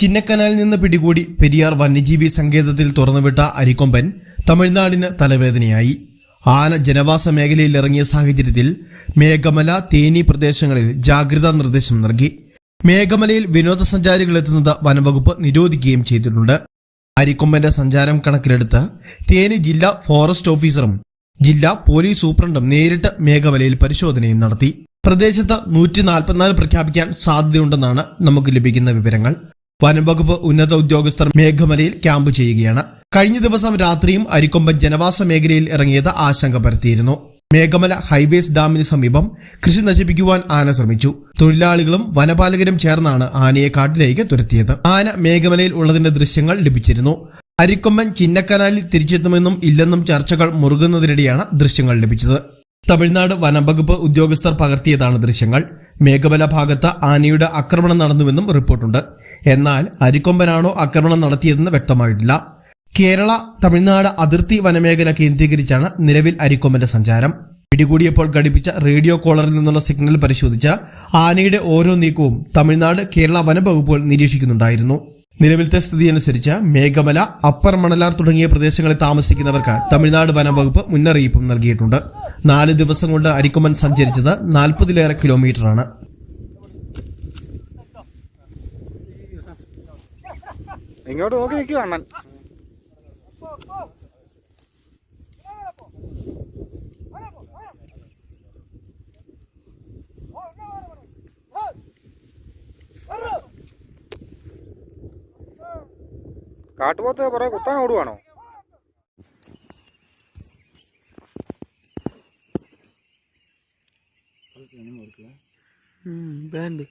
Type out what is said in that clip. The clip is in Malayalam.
ചിന്നക്കനാലിൽ നിന്ന് പിടികൂടി പെരിയാർ വന്യജീവി സങ്കേതത്തിൽ തുറന്നുവിട്ട അരിക്കൊമ്പൻ തമിഴ്നാടിന് തലവേദനയായി. ആന ജനവാസ മേഖലയിൽ ഇറങ്ങിയ സാഹചര്യത്തിൽ മേഘമല തേനി പ്രദേശങ്ങളിൽ ജാഗ്രതാ നിർദ്ദേശം നൽകി. മേഘമലയിൽ വിനോദസഞ്ചാരികൾ എത്തുന്നത് വനംവകുപ്പ് നിരോധിക്കുകയും ചെയ്തിട്ടുണ്ട്. അരിക്കൊമ്പന്റെ സഞ്ചാരം കണക്കിലെടുത്ത് തേനി ജില്ലാ ഫോറസ്റ്റ് ഓഫീസറും ജില്ലാ പോലീസ് സൂപ്രണ്ടും നേരിട്ട് മേഘമലയിൽ പരിശോധനയും നടത്തി. പ്രദേശത്ത് നൂറ്റി നാൽപ്പത്തിനാല് പ്രഖ്യാപിക്കാൻ സാധ്യതയുണ്ടെന്നാണ് നമുക്ക് ലഭിക്കുന്ന വിവരങ്ങൾ. വനംവകുപ്പ് ഉന്നത ഉദ്യോഗസ്ഥർ മേഘമലയിൽ ക്യാമ്പ് ചെയ്യുകയാണ്. കഴിഞ്ഞ ദിവസം രാത്രിയും അരിക്കൊമ്പൻ ജനവാസ മേഖലയിൽ ഇറങ്ങിയത് ആശങ്ക പരത്തിയിരുന്നു. മേഘമല ഹൈവേസ് ഡാമിന് സമീപം കൃഷി നശിപ്പിക്കുവാൻ ആന ശ്രമിച്ചു. തൊഴിലാളികളും വനപാലകരും ചേർന്നാണ് ആനയെ കാട്ടിലേക്ക് തുരത്തിയത്. ആന മേഘമലയിൽ ഉള്ളതിന്റെ ദൃശ്യങ്ങൾ ലഭിച്ചിരുന്നു. അരിക്കൊമ്പൻ ചിന്നക്കനാലിൽ തിരിച്ചെത്തുമെന്നും ഇല്ലെന്നും ചർച്ചകൾ മുറുകുന്നതിനിടെയാണ് ദൃശ്യങ്ങൾ ലഭിച്ചത്. തമിഴ്നാട് വനംവകുപ്പ് ഉദ്യോഗസ്ഥർ പകർത്തിയതാണ് ദൃശ്യങ്ങൾ. മേഘമല ഭാഗത്ത് ആനയുടെ ആക്രമണം നടന്നുവെന്നും റിപ്പോർട്ടുണ്ട്. എന്നാൽ അരിക്കൊമ്പനാണോ ആക്രമണം നടത്തിയതെന്ന് വ്യക്തമായിട്ടില്ല. കേരള തമിഴ്നാട് അതിർത്തി വനമേഖല കേന്ദ്രീകരിച്ചാണ് നിലവിൽ അരിക്കൊമ്പന്റെ സഞ്ചാരം. പിടികൂടിയപ്പോൾ ഘടിപ്പിച്ച റേഡിയോ കോളറിൽ നിന്നുള്ള സിഗ്നൽ പരിശോധിച്ച് ആനയുടെ ഓരോ നീക്കവും തമിഴ്നാട് കേരള വനംവകുപ്പുകൾ നിരീക്ഷിക്കുന്നുണ്ടായിരുന്നു. നിലവിലത്തെ സ്ഥിതി അനുസരിച്ച് മേഘമല അപ്പർ മണലാർ തുടങ്ങിയ പ്രദേശങ്ങളിൽ താമസിക്കുന്നവർക്ക് തമിഴ്നാട് വനംവകുപ്പ് മുന്നറിയിപ്പും നൽകിയിട്ടുണ്ട്. നാല് ദിവസം കൊണ്ട് അരിക്കുമൻ സഞ്ചരിച്ചത് നാൽപ്പതിലേറെ കിലോമീറ്ററാണ് നോക്കി നിൽക്കുക കാട്ടുപോത്ത് പുറകെ കുത്താൻ ഓടുവാണോ ബാൻഡ്